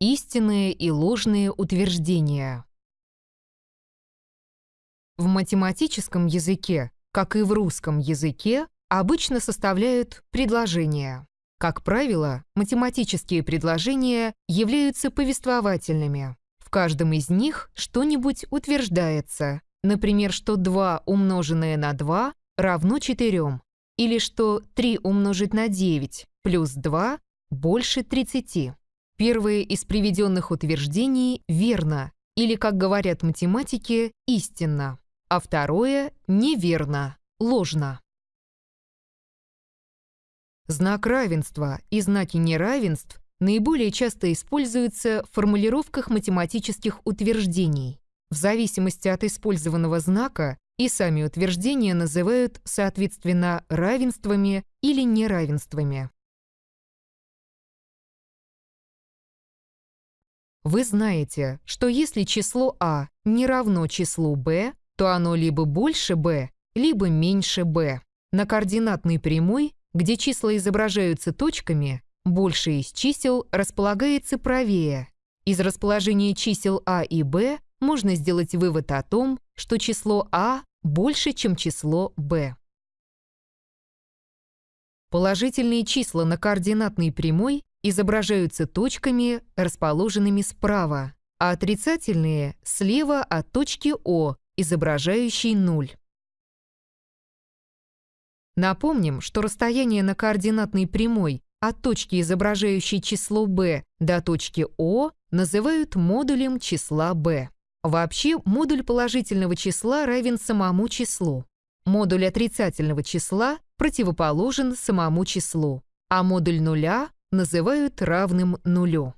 Истинные и ложные утверждения. В математическом языке, как и в русском языке, обычно составляют предложения. Как правило, математические предложения являются повествовательными. В каждом из них что-нибудь утверждается, например, что 2 умноженное на 2 равно 4, или что 3 умножить на 9 плюс 2 больше 30. Первое из приведенных утверждений верно, или, как говорят математики, истинно, а второе неверно, ложно. Знак равенства и знаки неравенств наиболее часто используются в формулировках математических утверждений. В зависимости от использованного знака и сами утверждения называют, соответственно, равенствами или неравенствами. Вы знаете, что если число а не равно числу b, то оно либо больше b, либо меньше b. На координатной прямой, где числа изображаются точками, больше из чисел располагается правее. Из расположения чисел а и b можно сделать вывод о том, что число а больше, чем число b. Положительные числа на координатной прямой изображаются точками, расположенными справа, а отрицательные – слева от точки О, изображающей 0. Напомним, что расстояние на координатной прямой от точки, изображающей число b, до точки О называют модулем числа b. Вообще, модуль положительного числа равен самому числу. Модуль отрицательного числа противоположен самому числу, а модуль нуля называют равным нулю.